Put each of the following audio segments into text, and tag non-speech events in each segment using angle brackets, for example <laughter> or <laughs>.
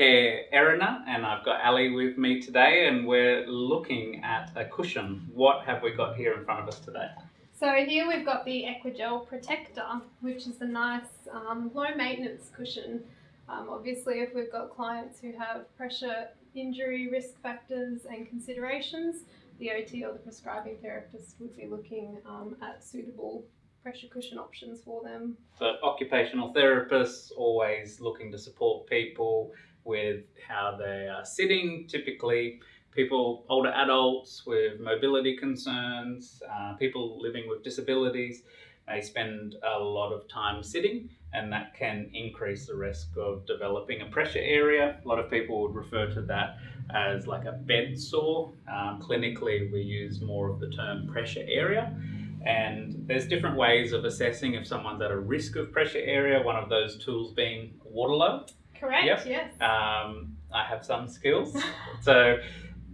Erina and I've got Ali with me today and we're looking at a cushion. What have we got here in front of us today? So here we've got the Equagel Protector, which is a nice um, low maintenance cushion. Um, obviously, if we've got clients who have pressure injury risk factors and considerations, the OT or the prescribing therapist would be looking um, at suitable pressure cushion options for them. So occupational therapists always looking to support people with how they are sitting, typically people, older adults with mobility concerns, uh, people living with disabilities, they spend a lot of time sitting and that can increase the risk of developing a pressure area. A lot of people would refer to that as like a bed sore. Um, clinically, we use more of the term pressure area. And there's different ways of assessing if someone's at a risk of pressure area, one of those tools being Waterlow. Correct, Yep. yes. Um, I have some skills. so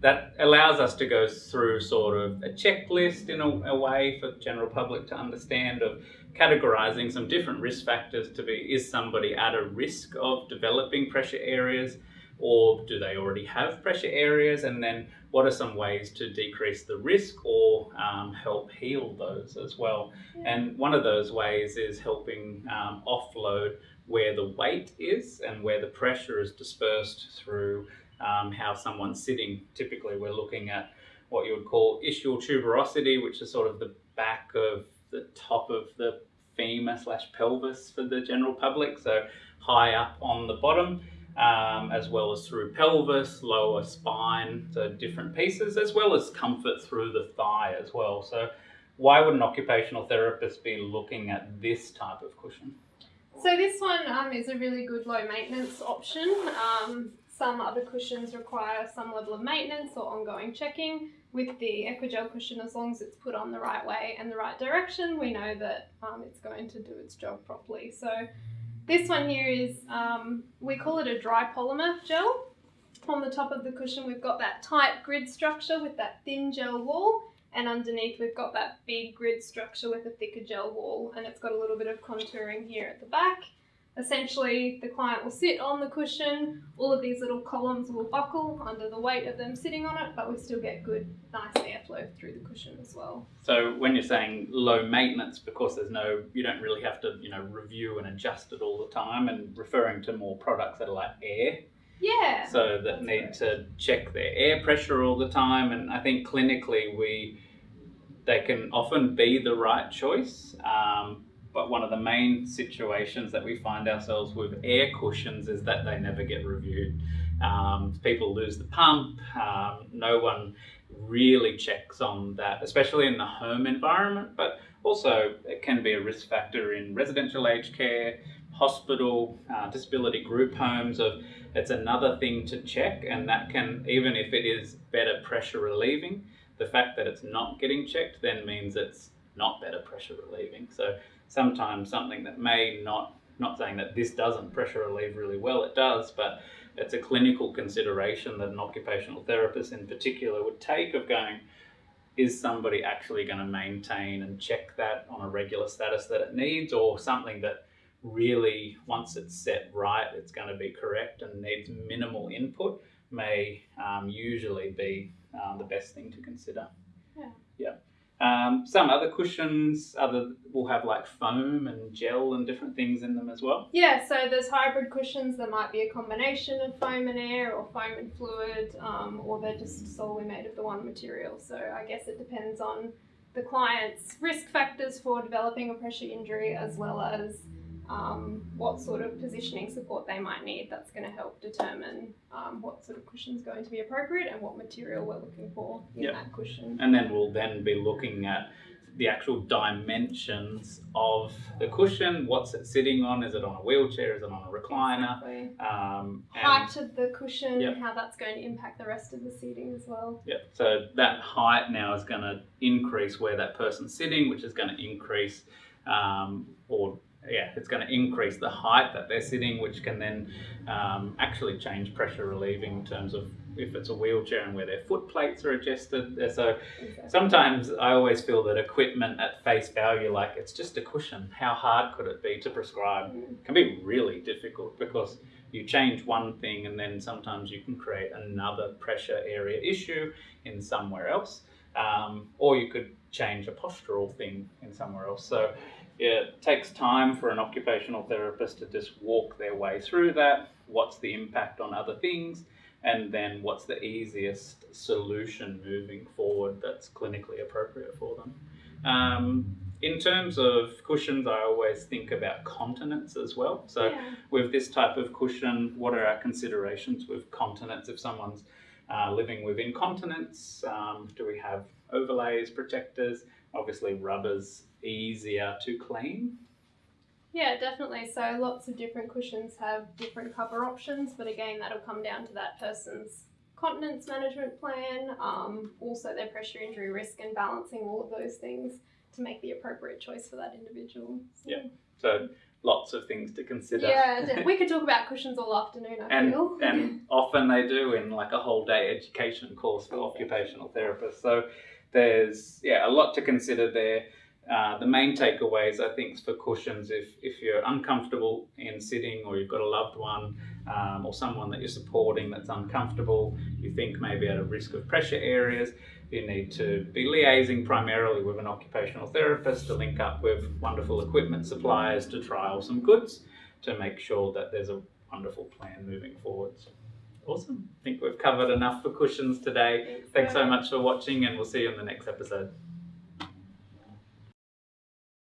that allows us to go through sort of a checklist in a, a, way for the general public to understand of categorizing some different risk factors to be, is somebody at a risk of developing pressure areas or do they already have pressure areas and then what are some ways to decrease the risk or um, help heal those as well yeah. and one of those ways is helping um, offload where the weight is and where the pressure is dispersed through um, how someone's sitting typically we're looking at what you would call ischial tuberosity which is sort of the back of the top of the femur slash pelvis for the general public so high up on the bottom um, as well as through pelvis, lower spine, so different pieces, as well as comfort through the thigh as well. So why would an occupational therapist be looking at this type of cushion? So this one um, is a really good low maintenance option. Um, some other cushions require some level of maintenance or ongoing checking. With the Equagel cushion, as long as it's put on the right way and the right direction, we know that um, it's going to do its job properly. So this one here is, um, we call it a dry polymer gel. On the top of the cushion we've got that tight grid structure with that thin gel wall and underneath we've got that big grid structure with a thicker gel wall and it's got a little bit of contouring here at the back Essentially, the client will sit on the cushion, all of these little columns will buckle under the weight of them sitting on it, but we still get good, nice airflow through the cushion as well. So when you're saying low maintenance, because there's no, you don't really have to, you know, review and adjust it all the time and referring to more products that are like air. Yeah. So that need to check their air pressure all the time. And I think clinically we, they can often be the right choice. Um, but one of the main situations that we find ourselves with air cushions is that they never get reviewed. Um, people lose the pump, um, no one really checks on that, especially in the home environment, but also it can be a risk factor in residential aged care, hospital, uh, disability group homes of it's another thing to check and that can, even if it is better pressure relieving, the fact that it's not getting checked then means it's not better pressure relieving. So sometimes something that may not, not saying that this doesn't pressure relieve really well, it does, but it's a clinical consideration that an occupational therapist in particular would take of going, is somebody actually going to maintain and check that on a regular status that it needs or something that really once it's set right it's going to be correct and needs minimal input may um, usually be um, the best thing to consider. Yeah. Yeah. Um, some other cushions other will have like foam and gel and different things in them as well. Yeah, so there's hybrid cushions that might be a combination of foam and air or foam and fluid um, or they're just solely made of the one material. So I guess it depends on the client's risk factors for developing a pressure injury as well as um, what sort of positioning support they might need. That's going to help determine um, what sort of cushion is going to be appropriate and what material we're looking for in yep. that cushion. And then we'll then be looking at the actual dimensions of the cushion. What's it sitting on? Is it on a wheelchair? Is it on a recliner? Exactly. Um, height of the cushion, yep. how that's going to impact the rest of the seating as well. Yep. So that height now is going to increase where that person's sitting, which is going to increase um, or yeah, it's going to increase the height that they're sitting, which can then um, actually change pressure relieving in terms of if it's a wheelchair and where their foot plates are adjusted. So sometimes I always feel that equipment at face value, like it's just a cushion. How hard could it be to prescribe? Mm. can be really difficult because you change one thing and then sometimes you can create another pressure area issue in somewhere else. Um, or you could change a postural thing in somewhere else. So it takes time for an occupational therapist to just walk their way through that. What's the impact on other things? And then what's the easiest solution moving forward that's clinically appropriate for them? Um, in terms of cushions, I always think about continence as well. So, Yeah. with this type of cushion, what are our considerations with continence? If someone's uh, living with incontinence, um, do we have overlays, protectors? Obviously, rubber's easier to clean. Yeah, definitely. So lots of different cushions have different cover options, but again, that'll come down to that person's continence management plan, um, also their pressure injury risk, and balancing all of those things to make the appropriate choice for that individual. So, Yeah. So, lots of things to consider. Yeah, we could talk about cushions all afternoon. I and feel. and <laughs> often they do in like a whole day education course for occupational therapists. So there's yeah a lot to consider there. Uh, the main takeaways I think for cushions, if if you're uncomfortable in sitting or you've got a loved one um, or someone that you're supporting that's uncomfortable, you think maybe at a risk of pressure areas, you need to be liaising primarily with an occupational therapist to link up with wonderful equipment suppliers to trial some goods to make sure that there's a wonderful plan moving forwards. Awesome. I think we've covered enough for cushions today. Thanks so much for watching, and we'll see you in the next episode.